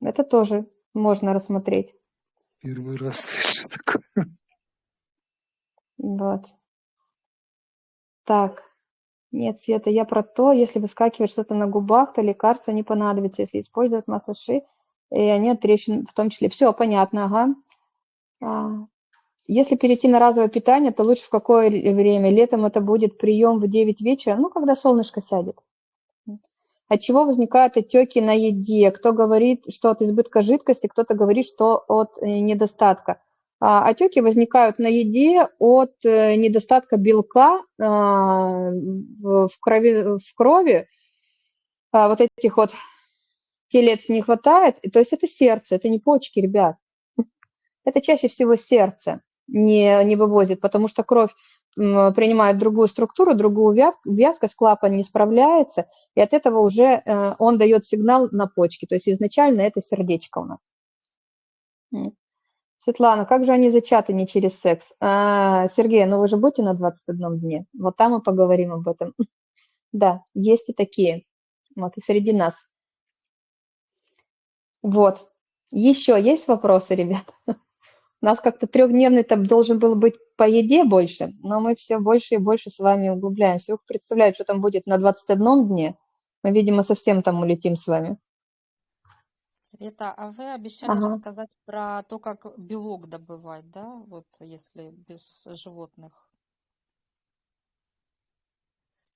Это тоже можно рассмотреть. Первый раз слышу такое. Вот. Так. Нет, Света, я про то, если выскакивает что-то на губах, то лекарство не понадобится, если использовать масло ши, и они от трещин в том числе. Все, понятно, ага. А, Если перейти на разовое питание, то лучше в какое ре- время? Летом это будет прием в 9 вечера, ну, когда солнышко сядет. От чего возникают отеки на еде? Кто говорит, что от избытка жидкости, кто-то говорит, что от э, недостатка. А, Отеки возникают на еде от э, недостатка белка а, в крови, в крови. А, Вот этих вот телец не хватает. То есть это сердце, это не почки, ребят. Это чаще всего сердце не, не вывозит, потому что кровь принимает другую структуру, другую вяз- вязкость, клапан не справляется, и от этого уже э, он дает сигнал на почки. То есть изначально это сердечко у нас. Светлана, как же они зачаты не через секс? А, Сергей, ну вы же будете на 21 дне? Вот там мы поговорим об этом. Да, есть и такие. Вот, и среди нас. Вот. Еще есть вопросы, ребят? У нас как-то трехдневный там должен был быть по еде больше, но мы все больше и больше с вами углубляемся. Ух, представляю, что там будет на 21 дне. Мы, видимо, совсем там улетим с вами. Света, а вы обещали Ага. рассказать про то, как белок добывать, да? Вот если без животных.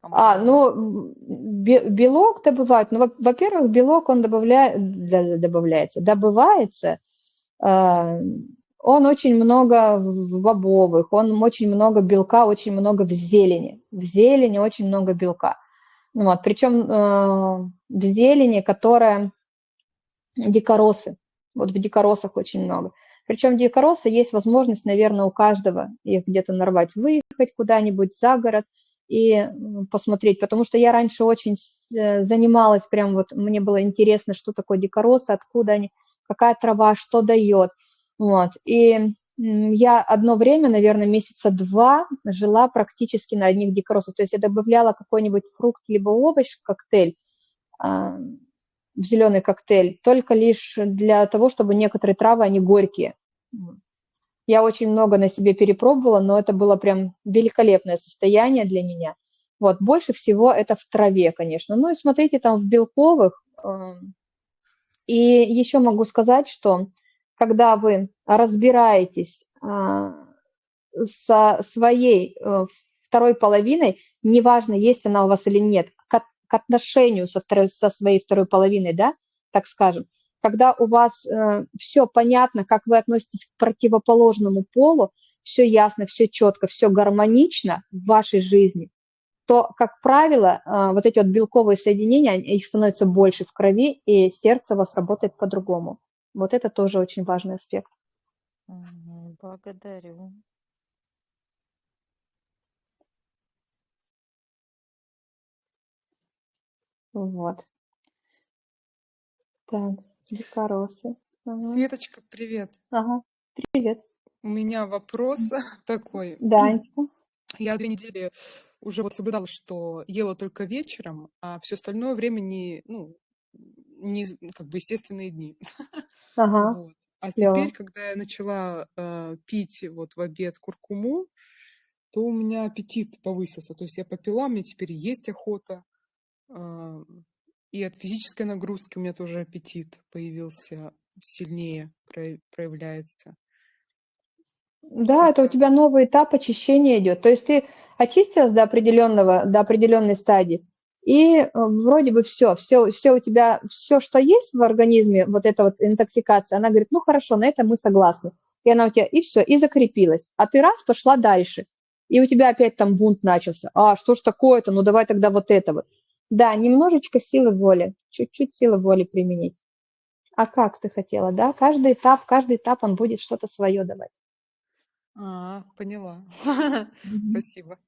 А, ну, белок добывают. Ну, во- во-первых, белок, он добавляет, добавляется, добывается, а, он очень много бобовых, он очень много белка, очень много в зелени. В зелени очень много белка. Ну Вот, причем э, в зелени, которая дикоросы. Вот в дикоросах очень много. Причем дикоросы есть возможность, наверное, у каждого их где-то нарвать, выехать куда-нибудь за город и посмотреть. Потому что я раньше очень э, занималась, прям вот мне было интересно, что такое дикоросы, откуда они, какая трава, что дает. Вот. И я одно время, наверное, месяца два жила практически на одних дикоросах. То есть я добавляла какой-нибудь фрукт либо овощ в коктейль, а, в зеленый коктейль, только лишь для того, чтобы некоторые травы, они горькие. Я очень много на себе перепробовала, но это было прям великолепное состояние для меня. Вот, больше всего это в траве, конечно. Ну и смотрите, там в белковых. э, И еще могу сказать, что когда вы разбираетесь а, со своей э, второй половиной, неважно, есть она у вас или нет, к, отношению со, второй, со своей второй половиной, да, так скажем, когда у вас э, все понятно, как вы относитесь к противоположному полу, все ясно, все четко, все гармонично в вашей жизни, то, как правило, э, вот эти вот белковые соединения, их становится больше в крови, и сердце у вас работает по-другому. Вот это тоже очень важный аспект. Благодарю. Вот. Так, дикоросы. Ага. Светочка, привет. Ага. Привет. У меня вопрос такой. Да. Я две недели уже вот соблюдала, что ела только вечером, а все остальное время не, ну, не как бы естественные дни. Ага. Вот. А Клево. теперь, когда я начала э, пить вот в обед куркуму, то у меня аппетит повысился. То есть я попила, мне теперь есть охота. а, И от физической нагрузки у меня тоже аппетит появился сильнее, прояв- проявляется. Да, это у тебя новый этап очищения идет. То есть ты очистилась до определенного, до определенной стадии, и э, вроде бы все, все, все у тебя, все, что есть в организме, вот эта вот интоксикация, она говорит, ну хорошо, на это мы согласны. И она у тебя, и все, и закрепилась. А ты раз, пошла дальше. И у тебя опять там бунт начался. А, что ж такое-то? Ну давай тогда вот это вот. Да, немножечко силы воли, чуть-чуть силы воли применить. А как ты хотела, да? Каждый этап, каждый этап он будет что-то свое давать. А, поняла. Спасибо.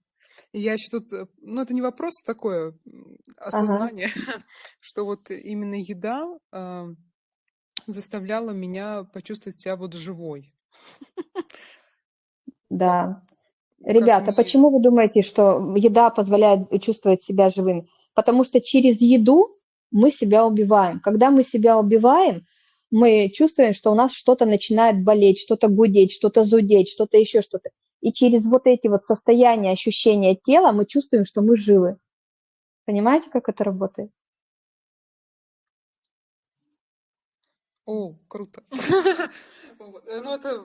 И я еще тут, э, ну это не вопрос, такое м, Ага. осознание, что вот именно еда а, заставляла меня почувствовать себя вот живой. Да. Ребята, почему вы думаете, что еда позволяет чувствовать себя живым? Потому что через еду мы себя убиваем. Когда мы себя убиваем, мы чувствуем, что у нас что-то начинает болеть, что-то гудеть, что-то зудеть, что-то еще что-то. И через вот эти вот состояния, ощущения тела мы чувствуем, что мы живы. Понимаете, как это работает? О, круто. Э, Ну, это,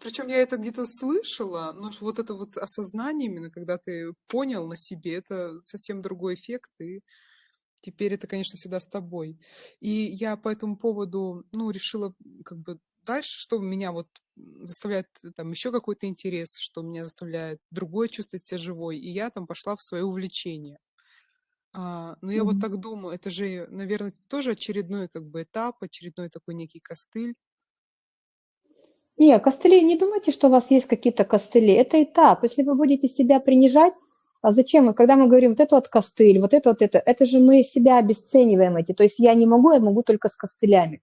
причем я это где-то слышала, но вот это вот осознание именно, когда ты понял на себе, это совсем другой эффект, и теперь это, конечно, всегда с тобой. И я по этому поводу, ну, решила как бы дальше, что меня вот заставляет э, там еще какой-то интерес, что меня заставляет другое чувствовать себя живой, и я там пошла в свое увлечение. А, но я вот Мгм. так думаю, это же, наверное, тоже очередной как бы этап, очередной такой некий костыль. Не, костыли, не думайте, что у вас есть какие-то костыли. Это этап. Если вы будете себя принижать, а зачем? Когда мы говорим, вот это вот костыль, вот это вот это, это же мы себя обесцениваем эти. То есть я не могу, я могу только с костылями.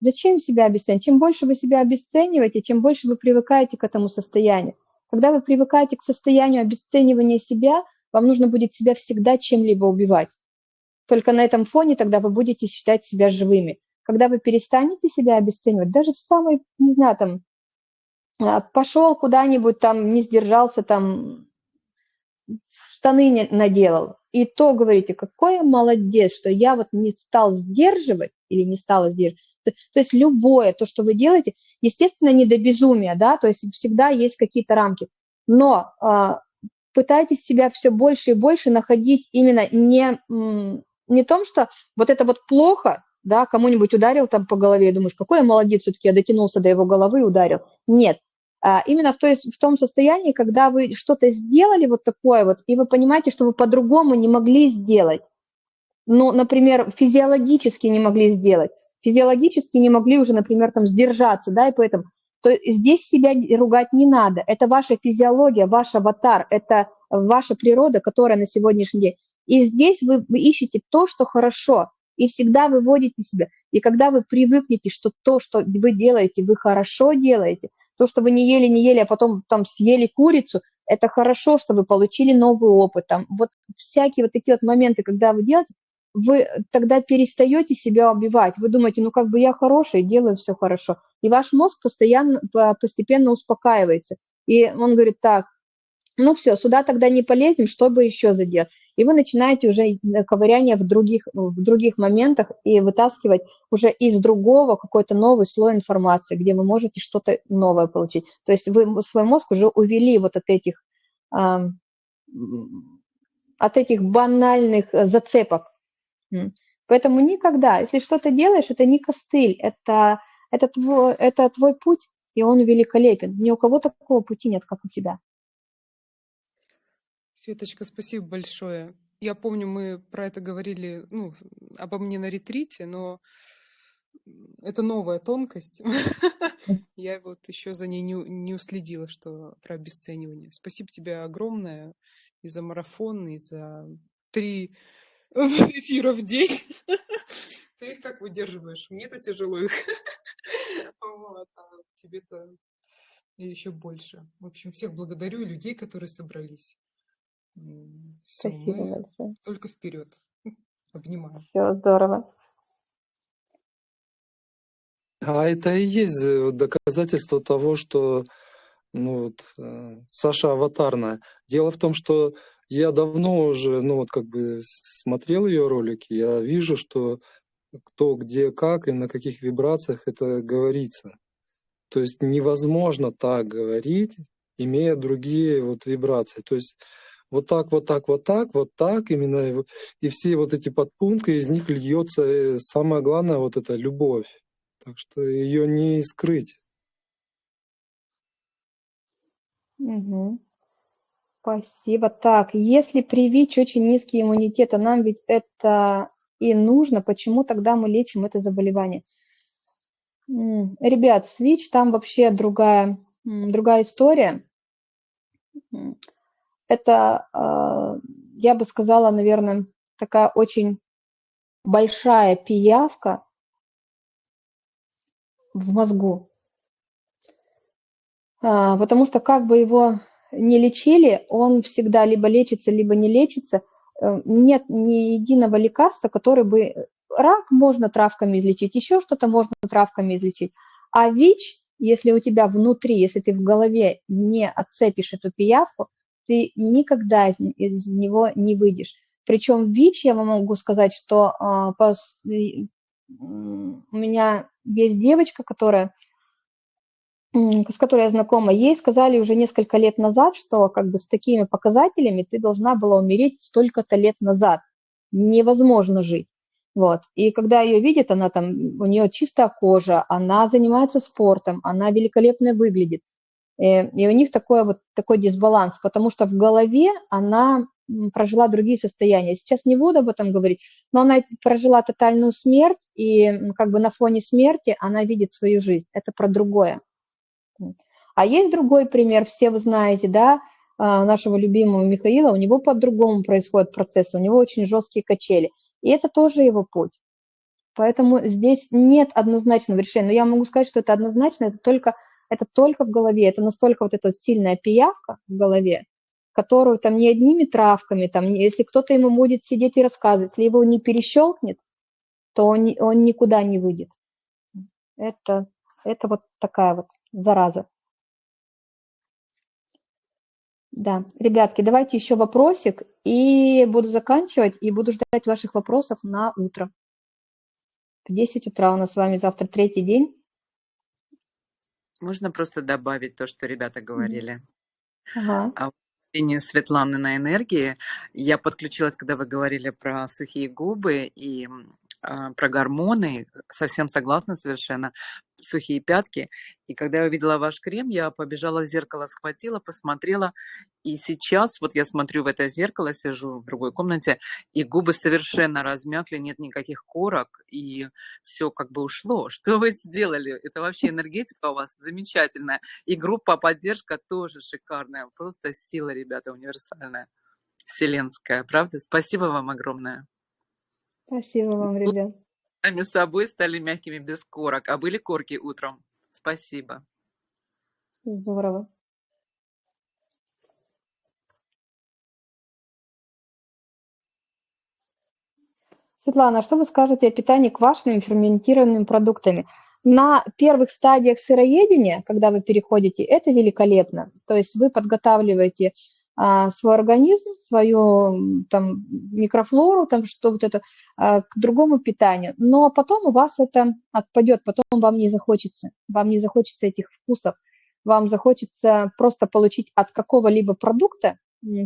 Зачем себя обесценивать? Чем больше вы себя обесцениваете, чем больше вы привыкаете к этому состоянию. Когда вы привыкаете к состоянию обесценивания себя, вам нужно будет себя всегда чем-либо убивать. Только на этом фоне тогда вы будете считать себя живыми. Когда вы перестанете себя обесценивать, даже в самой, не знаю, там, а, пошел куда-нибудь там, не сдержался, там штаны не наделал. И то говорите, какой я молодец, что я вот не стал сдерживать или не стала сдерживать. То, то есть любое то, что вы делаете, естественно, не до безумия, да, то есть всегда есть какие-то рамки. Но а, пытайтесь себя все больше и больше находить именно не, не том, что вот это вот плохо, да, кому-нибудь ударил там по голове, и думаешь, какой я молодец, все-таки я дотянулся до его головы и ударил. Нет, а именно в, той, в том состоянии, когда вы что-то сделали вот такое вот, и вы понимаете, что вы по-другому не могли сделать. Ну, например, физиологически не могли сделать. Физиологически не могли уже, например, там сдержаться, да, и поэтому то здесь себя ругать не надо. Это ваша физиология, ваш аватар, это ваша природа, которая на сегодняшний день. И здесь вы, вы ищете то, что хорошо, и всегда выводите себя. И когда вы привыкнете, что то, что вы делаете, вы хорошо делаете, то, что вы не ели, не ели, а потом там съели курицу, это хорошо, что вы получили новый опыт. Там, вот всякие вот такие вот моменты, когда вы делаете, вы тогда перестаете себя убивать. Вы думаете, ну как бы я хороший, делаю все хорошо. И ваш мозг постоянно, постепенно успокаивается. И он говорит, так, ну все, сюда тогда не полезем, что бы еще заделать. И вы начинаете уже ковыряние в других, в других моментах и вытаскивать уже из другого какой-то новый слой информации, где вы можете что-то новое получить. То есть вы свой мозг уже увели вот от этих, от этих банальных зацепок, Поэтому никогда, если что-то делаешь, это не костыль, это, это, твой, это твой путь, и он великолепен. Ни у кого такого пути нет, как у тебя. Светочка, спасибо большое. Я помню, мы про это говорили, ну, обо мне на ретрите, но это новая тонкость. Я вот еще за ней не, не уследила, что про обесценивание. Спасибо тебе огромное и за марафон, и за три эфира в день. Ты их как выдерживаешь? Мне-то тяжело их. Вот, а тебе-то еще больше. В общем, всех благодарю и людей, которые собрались. Все, Спасибо мы большое. только вперед. Обнимаю. Все здорово. А это и есть э, доказательство того, что ну вот, э, Саша аватарная. Дело в том, что я давно уже, ну вот как бы смотрел ее ролики, я вижу, что кто, где, как и на каких вибрациях это говорится. То есть невозможно так говорить, имея другие вот вибрации. То есть вот так, вот так, вот так, вот так, именно и все вот эти подпункты, из них льется э, самое главное вот эта любовь. Так что ее не скрыть. Угу. Спасибо. Так, если при ВИЧ очень низкий иммунитет, а нам ведь это и нужно, почему тогда мы лечим это заболевание? Ребят, с там вообще другая, другая история. Это, а, я бы сказала, наверное, такая очень большая пиявка в мозгу. А, потому что как бы его не лечили, он всегда либо лечится, либо не лечится. Э, нет ни единого лекарства, который бы... Рак можно травками излечить, еще что-то можно травками излечить. А ВИЧ, если у тебя внутри, если ты в голове не отцепишь эту пиявку, ты никогда из, из него не выйдешь. Причем ВИЧ, я вам могу сказать, что а, пос, у меня есть девочка, которая с которой я знакома, ей сказали уже несколько лет назад, что как бы с такими показателями ты должна была умереть столько-то лет назад. Невозможно жить. Вот. И когда ее видят, она там, у нее чистая кожа, она занимается спортом, она великолепно выглядит. И, э, и у них такой вот такой дисбаланс, потому что в голове она прожила другие состояния. Сейчас не буду об этом говорить, но она прожила тотальную смерть, и как бы на фоне смерти она видит свою жизнь. Это про другое. А есть другой пример, все вы знаете, да, а, нашего любимого Михаила, у него по-другому происходит процесс, у него очень жесткие качели. И это тоже его путь. Поэтому здесь нет однозначного решения. Но я могу сказать, что это однозначно, это только, это только в голове. Это настолько вот эта сильная пиявка в голове, которую там не одними травками, там, если кто-то ему будет сидеть и рассказывать, если его не перещелкнет, то он, он никуда не выйдет. Это, это вот такая вот зараза. Да, ребятки, давайте еще вопросик, и буду заканчивать, и буду ждать ваших вопросов на утро. В 10 утра у нас с вами завтра третий день. Можно просто добавить то, что ребята говорили? Ага. А мнение Светланы на энергии. Я подключилась, когда вы говорили про сухие губы и про гормоны. Совсем согласна совершенно. Сухие пятки. И когда я увидела ваш крем, я побежала в зеркало, схватила, посмотрела. И сейчас вот я смотрю в это зеркало, сижу в другой комнате, и губы совершенно размякли, нет никаких корок, и все как бы ушло. Что вы сделали? Это вообще энергетика у вас замечательная. И группа поддержка тоже шикарная. Просто сила, ребята, универсальная, вселенская. Правда? Спасибо вам огромное. Спасибо вам, ребят. Сами собой стали мягкими без корок, а были корки утром. Спасибо. Здорово. Светлана, а что вы скажете о питании квашеными ферментированными продуктами? На первых стадиях сыроедения, когда вы переходите, это великолепно. То есть вы подготавливаете свой организм, свою там, микрофлору, там, что вот это, а, к другому питанию. Но потом у вас это отпадет, потом вам не захочется. Вам не захочется этих вкусов. Вам захочется просто получить от какого-либо продукта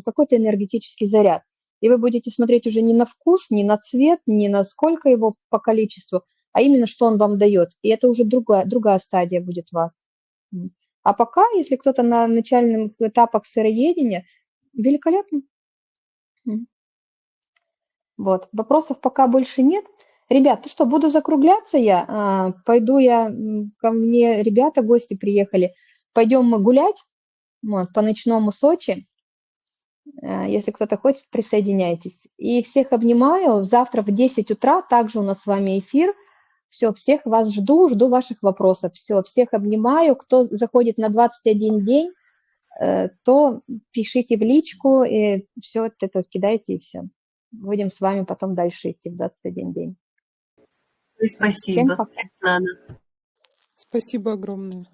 какой-то энергетический заряд. И вы будете смотреть уже не на вкус, не на цвет, не на сколько его по количеству, а именно что он вам дает. И это уже другая, другая стадия будет у вас. А пока, если кто-то на начальных этапах сыроедения, великолепно. Вот, вопросов пока больше нет. Ребят, ну что, буду закругляться я. А, Пойду я, ко мне ребята, гости приехали. Пойдем мы гулять вот, по ночному Сочи. Э, Если кто-то хочет, присоединяйтесь. И всех обнимаю. Завтра в 10 утра также у нас с вами эфир. Все, всех вас жду, жду ваших вопросов. Все, всех обнимаю. Кто заходит на 21 день, то пишите в личку, и все это кидайте, и все. Будем с вами потом дальше идти в 21 день. Спасибо. Спасибо огромное.